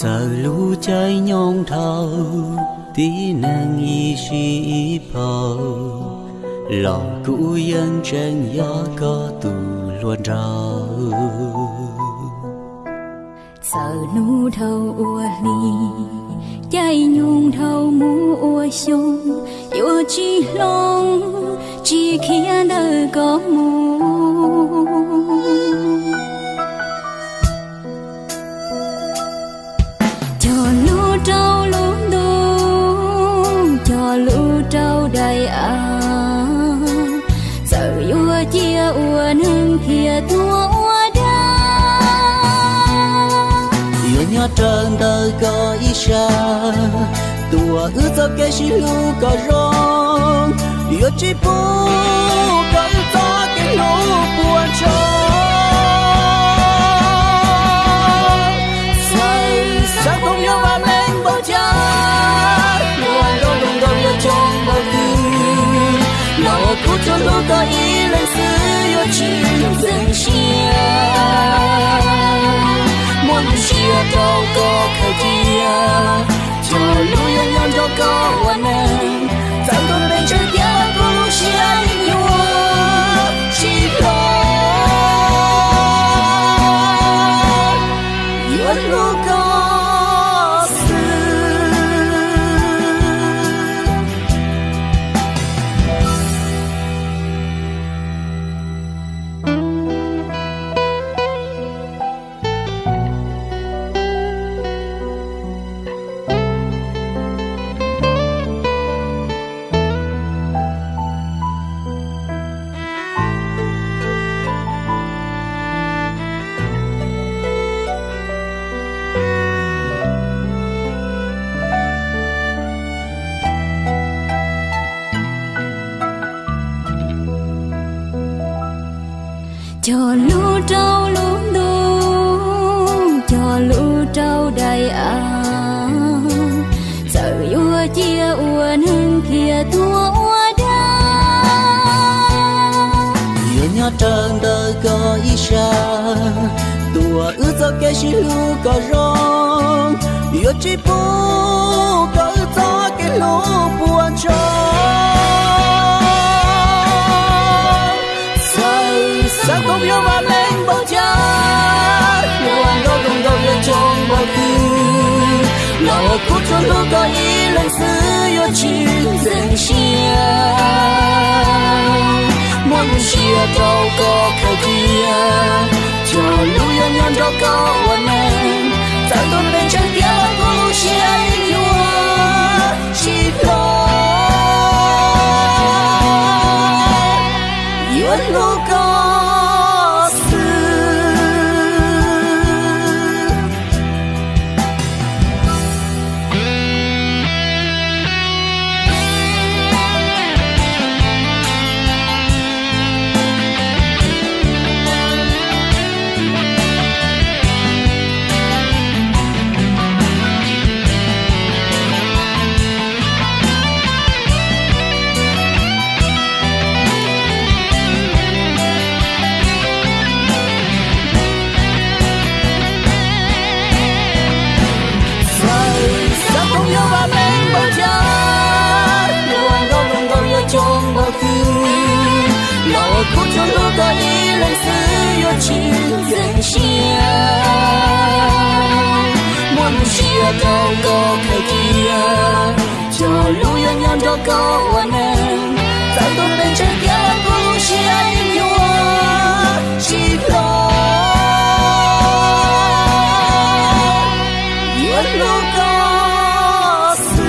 giờ lũ chơi nhông thâu tí nàng y suy phò lò cũ yên chân gió có tù luôn rau sợ nu thâu ua ly chạy nhung thâu mu ua sông yêu chi long chỉ khi đời có mu ua chia ua nương kia tua ua da yêu nhớ trơn đời có ý xa tua ước cho cái xí lu có rong. Yêu chỉ bu có ước cho cái lu buồn cho. 苦楚路过一人自由去真心莫能写到过可地啊就路人人都够完美 cho lũ trâu lũ đu cho lũ trâu đầy à sợ ua chia ua nương kia thua ua đa yêu nhớ trơn đời có ý xa tua ước cho cái xí lũ có rong. Yêu chỉ bố có nào cút cho lu có ý lên xứ yêu chỉ dừng chia. Muốn chia đâu có khởi kia cho lưu yên nhân đâu có hoàn em rằng tôi bên chân kia có lúc chia. nhau kia đâu có người kia cho lu yon yon đâu có one em tại tôi bên trái kia có lu chia in your chỉ lo yên lu có sự